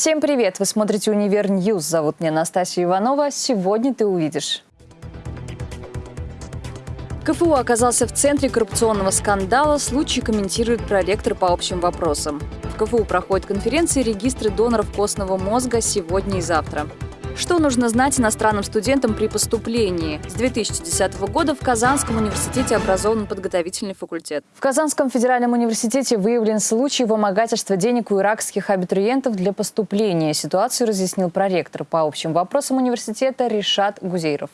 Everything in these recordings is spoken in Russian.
Всем привет! Вы смотрите «Универ Ньюс». Зовут меня Настасья Иванова. Сегодня ты увидишь. КФУ оказался в центре коррупционного скандала. Случай комментирует проректор по общим вопросам. В КФУ проходит конференция «Регистры доноров костного мозга» сегодня и завтра. Что нужно знать иностранным студентам при поступлении? С 2010 года в Казанском университете образован подготовительный факультет. В Казанском федеральном университете выявлен случай вымогательства денег у иракских абитуриентов для поступления. Ситуацию разъяснил проректор по общим вопросам университета Ришат Гузейров.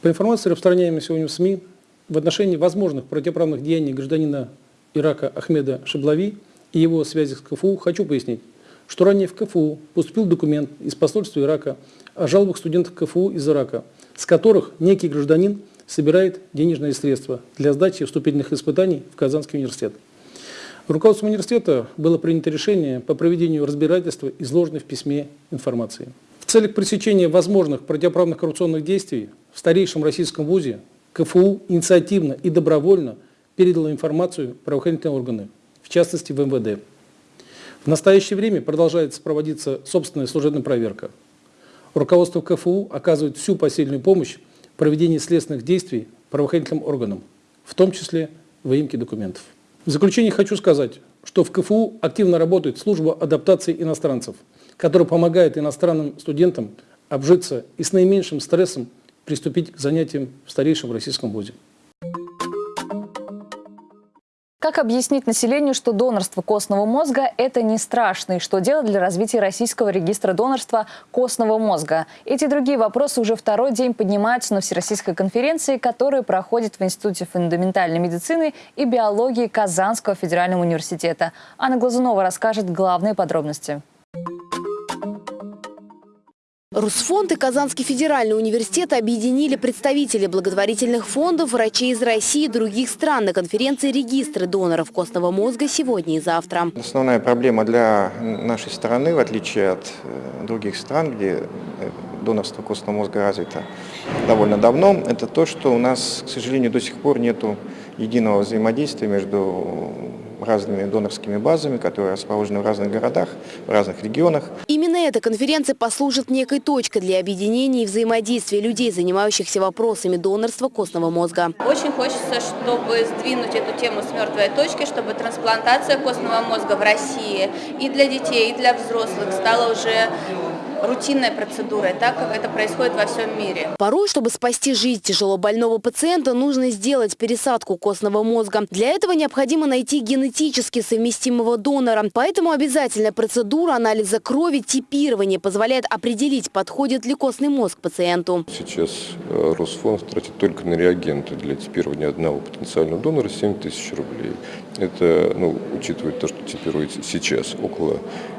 По информации, распространяемой сегодня в СМИ, в отношении возможных противоправных деяний гражданина Ирака Ахмеда Шаблави и его связи с КФУ хочу пояснить, что ранее в КФУ поступил документ из посольства Ирака о жалобах студентов КФУ из Ирака, с которых некий гражданин собирает денежные средства для сдачи вступительных испытаний в Казанский университет. Руководством университета было принято решение по проведению разбирательства изложенной в письме информации. В целях пресечения возможных противоправных коррупционных действий в старейшем российском вузе КФУ инициативно и добровольно передала информацию правоохранительные органы, в частности в МВД. В настоящее время продолжается проводиться собственная служебная проверка. Руководство КФУ оказывает всю посильную помощь в проведении следственных действий правоохранительным органам, в том числе в выемке документов. В заключение хочу сказать, что в КФУ активно работает служба адаптации иностранцев, которая помогает иностранным студентам обжиться и с наименьшим стрессом приступить к занятиям в старейшем российском вузе. Как объяснить населению, что донорство костного мозга – это не страшно, и что делать для развития российского регистра донорства костного мозга? Эти другие вопросы уже второй день поднимаются на Всероссийской конференции, которая проходит в Институте фундаментальной медицины и биологии Казанского федерального университета. Анна Глазунова расскажет главные подробности. Русфонд и Казанский федеральный университет объединили представители благотворительных фондов, врачей из России и других стран на конференции «Регистры доноров костного мозга» сегодня и завтра. Основная проблема для нашей страны, в отличие от э, других стран, где э, донорство костного мозга развито довольно давно, это то, что у нас, к сожалению, до сих пор нет единого взаимодействия между разными донорскими базами, которые расположены в разных городах, в разных регионах. Именно эта конференция послужит некой точкой для объединения и взаимодействия людей, занимающихся вопросами донорства костного мозга. Очень хочется, чтобы сдвинуть эту тему с мертвой точки, чтобы трансплантация костного мозга в России и для детей, и для взрослых стала уже рутинной процедурой, так как это происходит во всем мире. Порой, чтобы спасти жизнь тяжело больного пациента, нужно сделать пересадку костного мозга. Для этого необходимо найти генетически совместимого донора. Поэтому обязательная процедура анализа крови типирования позволяет определить, подходит ли костный мозг пациенту. Сейчас э, Росфонд тратит только на реагенты для типирования одного потенциального донора 7 тысяч рублей. Это, ну, учитывая то, что типируется сейчас около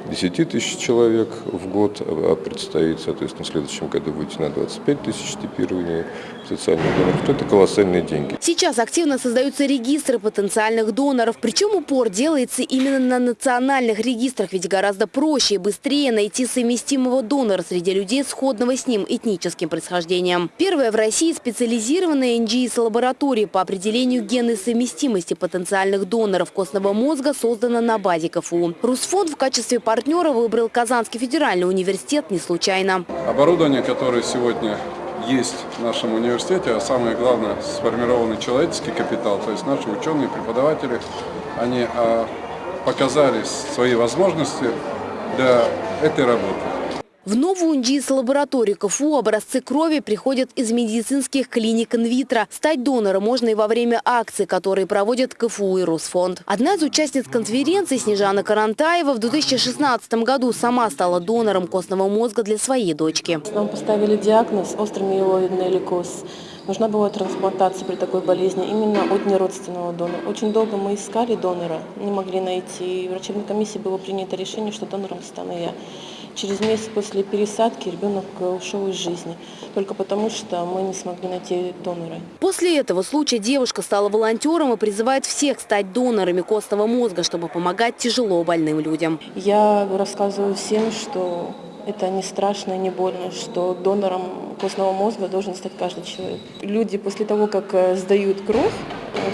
10 тысяч человек в год, а предстоит, соответственно, в следующем году выйти на 25 тысяч типирования потенциальных доноров, то это колоссальные деньги. Сейчас активно создаются регистры потенциальных доноров, причем упор делается именно на национальных регистрах, ведь гораздо проще и быстрее найти совместимого донора среди людей сходного с ним этническим происхождением. Первая в России специализированная НГИС-лаборатория по определению генной совместимости потенциальных доноров костного мозга создана на базе КФУ. Русфонд в качестве партнера выбрал Казанский федеральный университет не случайно. Оборудование, которое сегодня есть в нашем университете, а самое главное, сформированный человеческий капитал, то есть наши ученые, преподаватели, они а, показали свои возможности для этой работы. В новую НДИС-лабораторию КФУ образцы крови приходят из медицинских клиник инвитро. Стать донором можно и во время акций, которые проводят КФУ и Росфонд. Одна из участниц конференции, Снежана Карантаева, в 2016 году сама стала донором костного мозга для своей дочки. Нам поставили диагноз острый миелоидный лейкоз. Нужна была трансплантация при такой болезни именно от неродственного донора. Очень долго мы искали донора, не могли найти. И в врачебной комиссии было принято решение, что донором стану я. Через месяц после пересадки ребенок э, ушел из жизни, только потому что мы не смогли найти донора. После этого случая девушка стала волонтером и призывает всех стать донорами костного мозга, чтобы помогать тяжело больным людям. Я рассказываю всем, что это не страшно и не больно, что донором костного мозга должен стать каждый человек. Люди после того, как э, сдают кровь,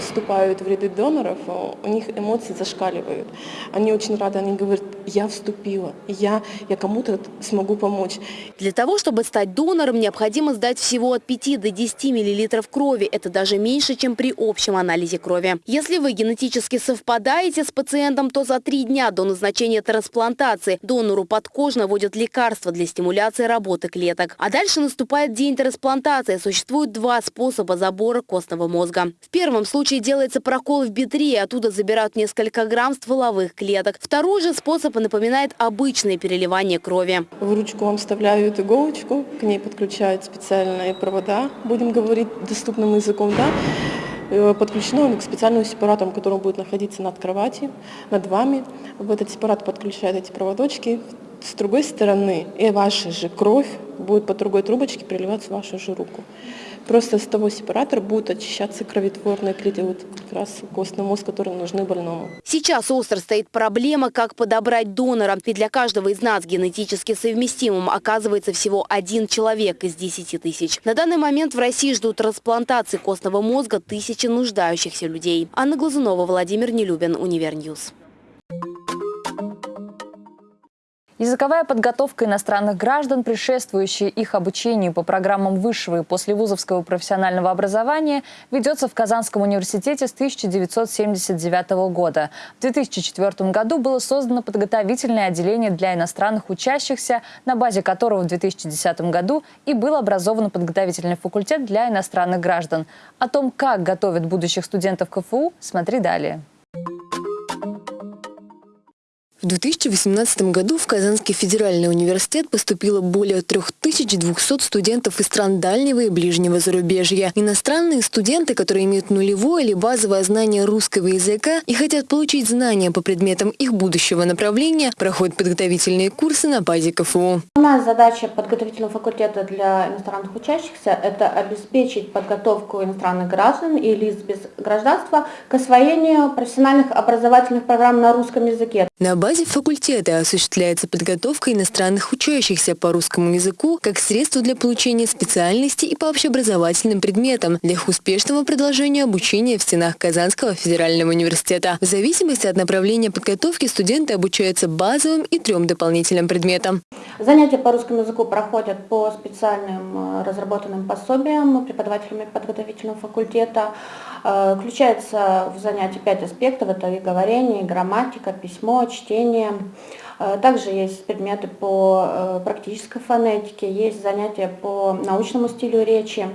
вступают в ряды доноров, у них эмоции зашкаливают. Они очень рады, они говорят, я вступила, я, я кому-то смогу помочь. Для того, чтобы стать донором, необходимо сдать всего от 5 до 10 мл крови. Это даже меньше, чем при общем анализе крови. Если вы генетически совпадаете с пациентом, то за три дня до назначения трансплантации донору подкожно вводят лекарства для стимуляции работы клеток. А дальше наступает день трансплантации. Существует два способа забора костного мозга. В первом случае делается прокол в бедре, оттуда забирают несколько грамм стволовых клеток. Второй же способ напоминает обычное переливание крови. В ручку вам вставляют иголочку, к ней подключают специальные провода, будем говорить доступным языком, да, э, подключено к специальному сепарату, который будет находиться над кроватью, над вами. В этот сепарат подключают эти проводочки. С другой стороны, и ваша же кровь будет по другой трубочке переливаться в вашу же руку. Просто с того сепаратора будут очищаться кровотворные клетки, вот как раз костный мозг, которые нужны больному. Сейчас остро стоит проблема, как подобрать донора. Ведь для каждого из нас генетически совместимым оказывается всего один человек из 10 тысяч. На данный момент в России ждут трансплантации костного мозга тысячи нуждающихся людей. Анна Глазунова, Владимир Нелюбин, Универ Ньюс. Языковая подготовка иностранных граждан, предшествующая их обучению по программам высшего и послевузовского профессионального образования, ведется в Казанском университете с 1979 года. В 2004 году было создано подготовительное отделение для иностранных учащихся, на базе которого в 2010 году и был образован подготовительный факультет для иностранных граждан. О том, как готовят будущих студентов КФУ, смотри далее. В 2018 году в Казанский федеральный университет поступило более 3200 студентов из стран дальнего и ближнего зарубежья. Иностранные студенты, которые имеют нулевое или базовое знание русского языка и хотят получить знания по предметам их будущего направления, проходят подготовительные курсы на базе КФУ. У нас задача подготовительного факультета для иностранных учащихся – это обеспечить подготовку иностранных граждан и лиц без гражданства к освоению профессиональных образовательных программ на русском языке. На базе факультета осуществляется подготовка иностранных учащихся по русскому языку как средство для получения специальности и по общеобразовательным предметам для их успешного продолжения обучения в стенах Казанского федерального университета. В зависимости от направления подготовки студенты обучаются базовым и трем дополнительным предметам. Занятия по русскому языку проходят по специальным э, разработанным пособиям преподавателями подготовительного факультета. Э, включается в занятия пять аспектов. Это и говорение, и грамматика, письмо, чтение. Э, также есть предметы по э, практической фонетике, есть занятия по научному стилю речи.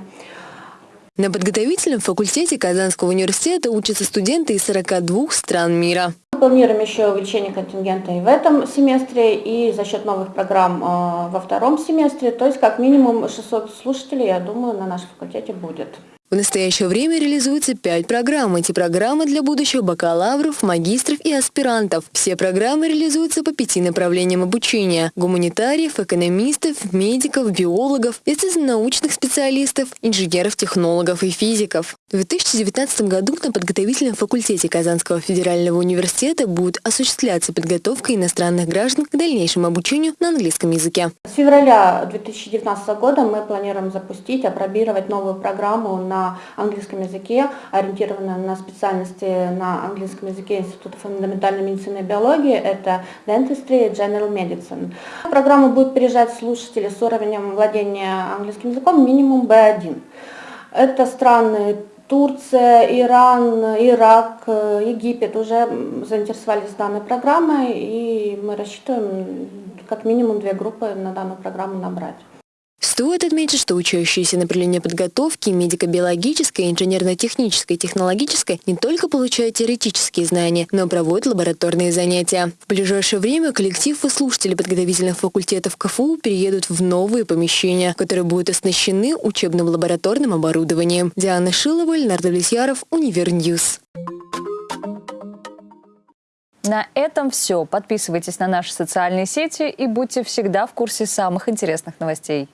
На подготовительном факультете Казанского университета учатся студенты из 42 стран мира. Мы планируем еще увеличение контингента и в этом семестре, и за счет новых программ во втором семестре. То есть как минимум 600 слушателей, я думаю, на нашем факультете будет. В настоящее время реализуется пять программ. Эти программы для будущих бакалавров, магистров и аспирантов. Все программы реализуются по пяти направлениям обучения. Гуманитариев, экономистов, медиков, биологов, естественно-научных специалистов, инженеров, технологов и физиков. В 2019 году на подготовительном факультете Казанского федерального университета будет осуществляться подготовка иностранных граждан к дальнейшему обучению на английском языке. С февраля 2019 года мы планируем запустить, опробировать новую программу на английском языке, ориентирована на специальности на английском языке Института фундаментальной медицины и биологии, это Dentistry General Medicine. В программу будут приезжать слушатели с уровнем владения английским языком минимум B1. Это страны Турция, Иран, Ирак, Египет уже заинтересовались данной программой, и мы рассчитываем как минимум две группы на данную программу набрать. Стоит отметить, что учащиеся направления подготовки медико-биологической, инженерно-технической, технологической не только получают теоретические знания, но проводят лабораторные занятия. В ближайшее время коллектив и слушатели подготовительных факультетов КФУ переедут в новые помещения, которые будут оснащены учебным лабораторным оборудованием. Диана Шилова, Леонард Влесьяров, Универ Ньюс. На этом все. Подписывайтесь на наши социальные сети и будьте всегда в курсе самых интересных новостей.